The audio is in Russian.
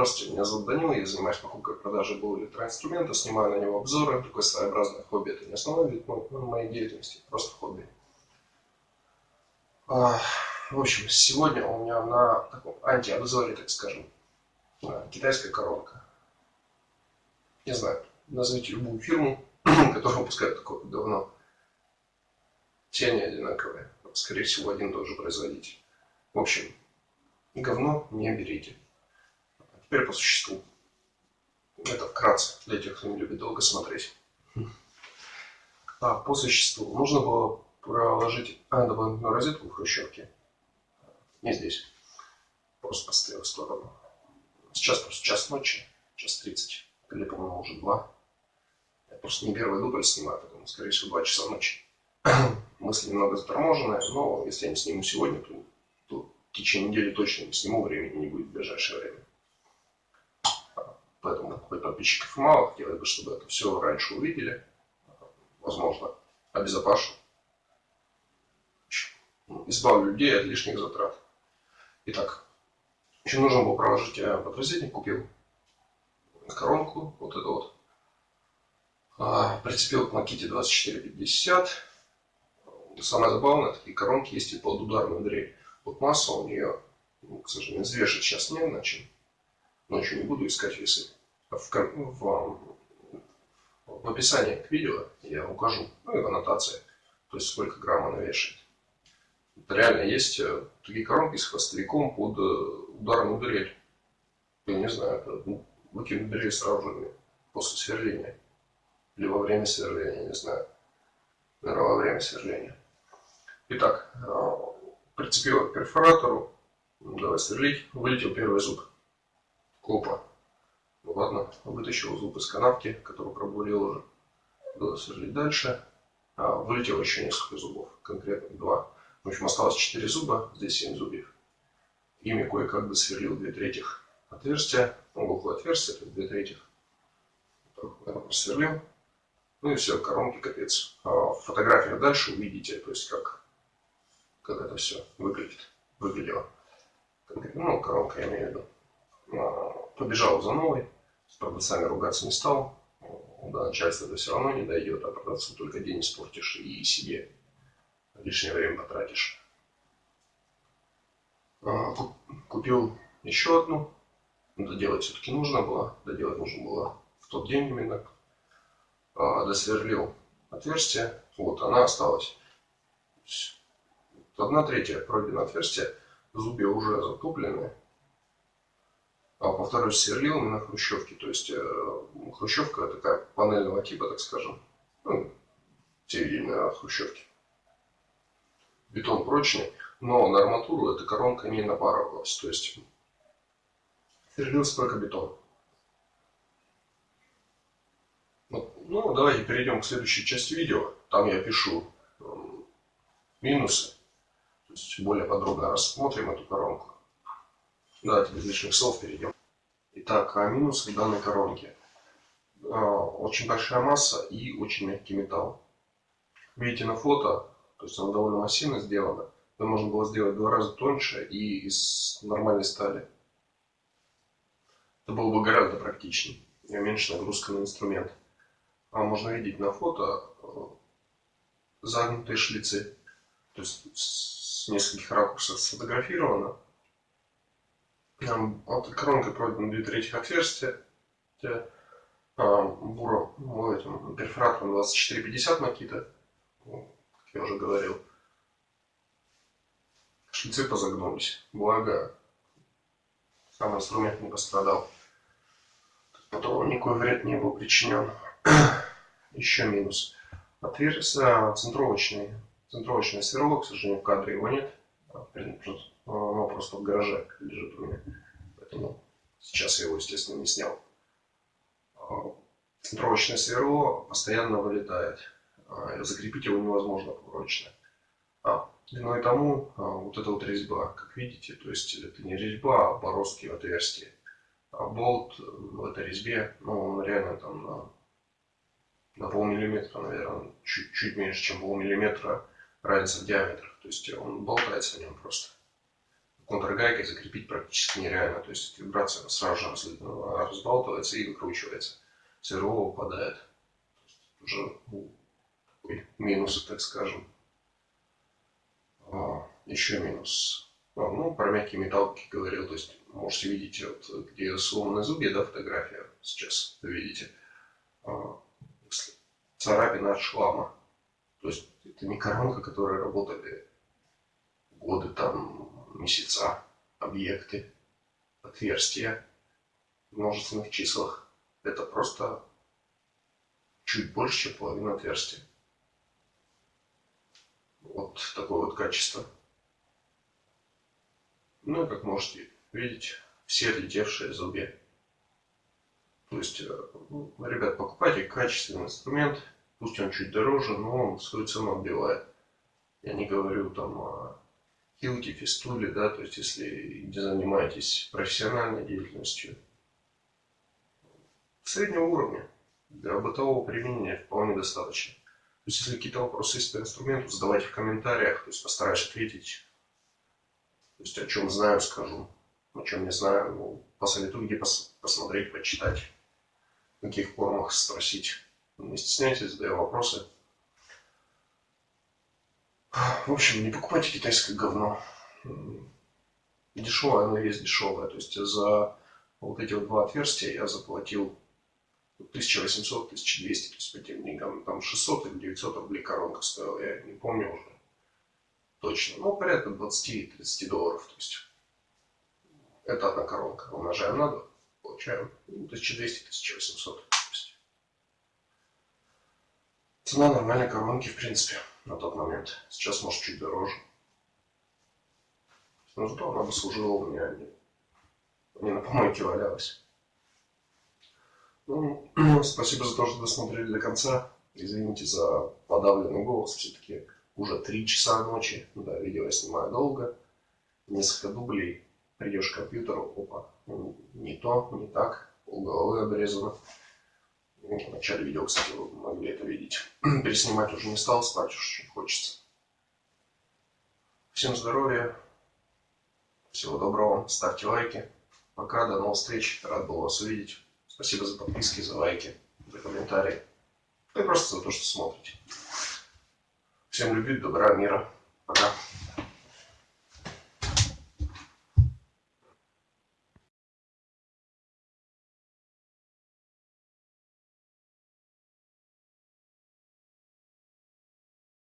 Здравствуйте, меня зовут Данила, я занимаюсь покупкой и продажей БУ электроинструмента, снимаю на него обзоры, такое своеобразное хобби, это не основной вид моей деятельности, просто хобби. А, в общем, сегодня у меня на таком антиобзоре, так скажем, китайская коронка. Не знаю, назовите любую фирму, которая выпускает такое говно. Все они одинаковые, скорее всего, один и тот же производитель. В общем, говно не берите. Теперь по существу. Это вкратце, для тех, кто не любит долго смотреть. А, по существу. Нужно было проложить а, дополнительную розетку в хрущевке. Не здесь. Просто поставил в сторону. Сейчас просто час ночи, час тридцать. Или, по-моему, уже два. Я просто не первый дубль снимаю, поэтому, скорее всего, два часа ночи. Мысли немного заторможенные, но если я не сниму сегодня, то, то в течение недели точно не сниму, времени не будет в ближайшее время. Подписчиков мало, хотелось бы, чтобы это все раньше увидели. Возможно, обезопашу. Избавлю людей от лишних затрат. Итак, еще нужно было проложить я подрозетник, купил коронку, вот эту вот. А, прицепил к Makita 2450. Самое забавное, такие коронки есть и под ударную дрель. Вот масса у нее, ну, к сожалению, взвешивать сейчас не на чем ночью не буду искать весы. В, в, в описании к видео я укажу, ну и в аннотации, то есть сколько грамм она вешает. Это реально есть э, такие коронки с хвостовиком под э, ударную дрель. Я не знаю, ну, выкинуть дрель сразу же после сверления. Или во время сверления, не знаю. Наверное, во время сверления. Итак, э, прицепил к перфоратору, давай сверлить, вылетел первый зуб. Опа. Ну ладно, вытащил зуб из канавки, который пробурил уже. Было сверлить дальше. А, вылетело еще несколько зубов, конкретно два. В общем, осталось 4 зуба, здесь 7 зубьев. Ими кое-как бы сверлил 2 третьих отверстия, угол отверстия, то 2 третьих. Просверлил. Ну и все, коронки капец. А в фотографиях дальше увидите, то есть как, как это все выглядит, выглядело. Ну, коронка я имею в виду побежал за новой, с продавцами ругаться не стал. До начальства это все равно не дойдет, а продавцу только день испортишь и себе лишнее время потратишь. А, купил еще одну. Доделать все-таки нужно было. Доделать нужно было в тот день именно. А, досверлил отверстие. Вот она осталась. Одна третья пройдено отверстие. Зубья уже затоплены а повторюсь, сверлил на хрущевке. То есть э, хрущевка такая панельного типа, так скажем. Ну, те видели на хрущевке. Бетон прочный, но на арматуру эта коронка не напарывалась. То есть сверлился только бетон. Ну, давайте перейдем к следующей части видео. Там я пишу э, минусы. То есть более подробно рассмотрим эту коронку. Давайте без лишних слов перейдем. Итак, а минусы данной коронки. А, очень большая масса и очень мягкий металл. Видите на фото, то есть она довольно массивно сделана. Это можно было сделать в два раза тоньше и из нормальной стали. Это было бы гораздо практичнее и меньше нагрузка на инструмент. А можно видеть на фото э, загнутые шлицы. То есть с нескольких ракурсов сфотографировано. Вот коронкой пройдено две трети отверстия. А, буром, ну, этим перфоратором 2450 Makita, как я уже говорил. Шлицы позагнулись. Благо, сам инструмент не пострадал. Потом никакой вред не был причинен. Еще минус. Отверстие центровочный, центровочное сверло, к сожалению, в кадре его нет. Просто в гараже лежит у меня. Поэтому сейчас я его, естественно, не снял. Центровочное а, сверло постоянно вылетает. А, закрепить его невозможно прочно. А, виной тому а, вот эта вот резьба, как видите, то есть это не резьба, а бороздки в отверстии. А болт в этой резьбе, ну, он реально там на, на полмиллиметра, наверное, чуть, чуть меньше, чем полмиллиметра разница в диаметрах. То есть он болтается в нем просто контргайкой закрепить практически нереально. То есть вибрация сразу же разбалтывается и выкручивается. Сверло упадает. Уже ну, такой минус, так скажем. А, еще минус. А, ну, про мягкий металл, говорил, то есть можете видеть, вот, где сломанные зубья, да, фотография сейчас видите. А, царапина от шлама. То есть это не коронка, которая работали годы, там, месяца, объекты, отверстия в множественных числах. Это просто чуть больше, чем половина отверстия. Вот такое вот качество. Ну и как можете видеть, все отлетевшие зубья. То есть, э, ну, ребят, покупайте качественный инструмент, пусть он чуть дороже, но он свою цену отбивает. Я не говорю там о хилке, фистуле, да, то есть если не занимаетесь профессиональной деятельностью, среднего уровня для бытового применения вполне достаточно. То есть если какие-то вопросы есть по инструменту, задавайте в комментариях, то есть постараюсь ответить. То есть о чем знаю, скажу. О чем не знаю, ну, посоветую где пос посмотреть, почитать. В каких формах спросить. Не стесняйтесь, задаю вопросы. В общем, не покупайте китайское говно. Дешевое, оно есть дешевое. То есть за вот эти вот два отверстия я заплатил 1800-1200, то есть по тем деньгам. Там 600 или 900 рублей коронка стоила, я не помню уже точно. Ну, порядка 20-30 долларов. То есть это одна коронка. Умножаем на 2, получаем 1200-1800. Цена нормальной коронки, в принципе на тот момент. Сейчас, может, чуть дороже. Но зато она бы служила у меня, не, на помойке валялась. Ну, спасибо за то, что досмотрели до конца. Извините за подавленный голос. Все-таки уже 3 часа ночи. Да, видео я снимаю долго. Несколько дублей. Придешь к компьютеру, опа, не то, не так, полголовы обрезано. В начале видео, кстати, вы могли это видеть. Переснимать уже не стал, спать уж очень хочется. Всем здоровья, всего доброго, ставьте лайки. Пока, до новых встреч, рад был вас увидеть. Спасибо за подписки, за лайки, за комментарии. И просто за то, что смотрите. Всем любви, добра, мира. Пока.